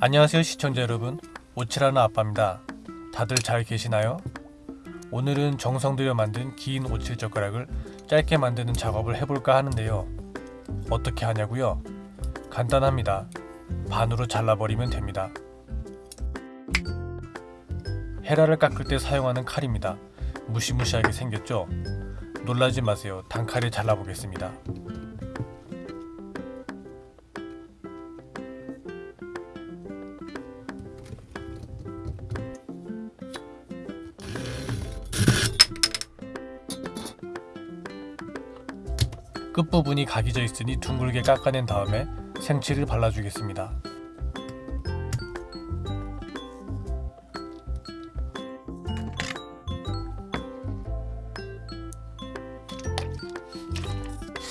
안녕하세요 시청자 여러분. 오칠하는 아빠입니다. 다들 잘 계시나요? 오늘은 정성 들여 만든 긴 오칠 젓가락을 짧게 만드는 작업을 해볼까 하는데요. 어떻게 하냐고요? 간단합니다. 반으로 잘라버리면 됩니다. 헤라를 깎을 때 사용하는 칼입니다. 무시무시하게 생겼죠? 놀라지 마세요. 단칼에 잘라보겠습니다 끝부분이 각이 져 있으니 둥글게 깎아낸 다음에 생치를 발라주겠습니다.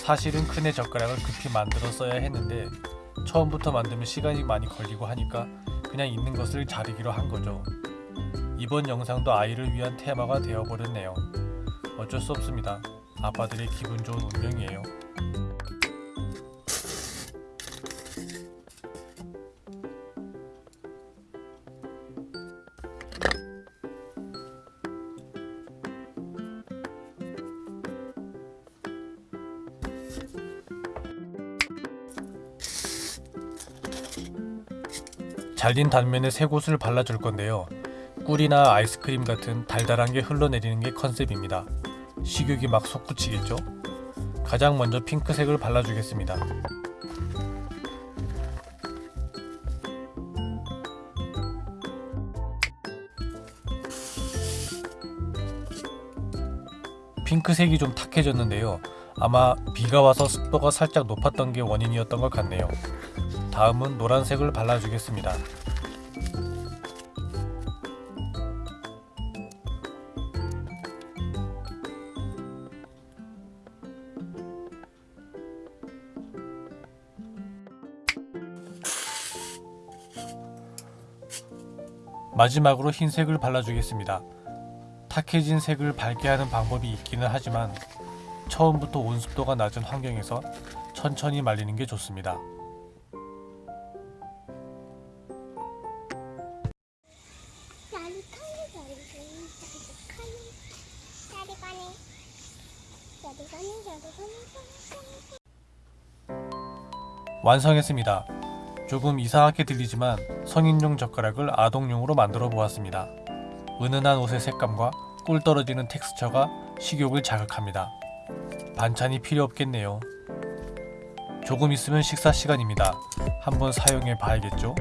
사실은 큰애 젓가락을 급히 만들어 써야 했는데 처음부터 만들면 시간이 많이 걸리고 하니까 그냥 있는 것을 자르기로 한 거죠. 이번 영상도 아이를 위한 테마가 되어버렸네요. 어쩔 수 없습니다. 아빠들의 기분 좋은 운명이에요. 잘린 단면에 새 곳을 발라줄 건데요. 꿀이나 아이스크림 같은 달달한 게 흘러내리는 게 컨셉입니다. 식욕이 막 솟구치겠죠? 가장 먼저 핑크색을 발라주겠습니다. 핑크색이 좀 탁해졌는데요. 아마 비가 와서 습도가 살짝 높았던 게 원인이었던 것 같네요. 다음은 노란색을 발라주겠습니다. 마지막으로 흰색을 발라주겠습니다. 탁해진 색을 밝게 하는 방법이 있기는 하지만 처음부터 온습도가 낮은 환경에서 천천히 말리는 게 좋습니다. 완성했습니다. 조금 이상하게 들리지만 성인용 젓가락을 아동용으로 만들어 보았습니다. 은은한 옷의 색감과 꿀 떨어지는 텍스처가 식욕을 자극합니다. 반찬이 필요 없겠네요. 조금 있으면 식사 시간입니다. 한번 사용해 봐야겠죠?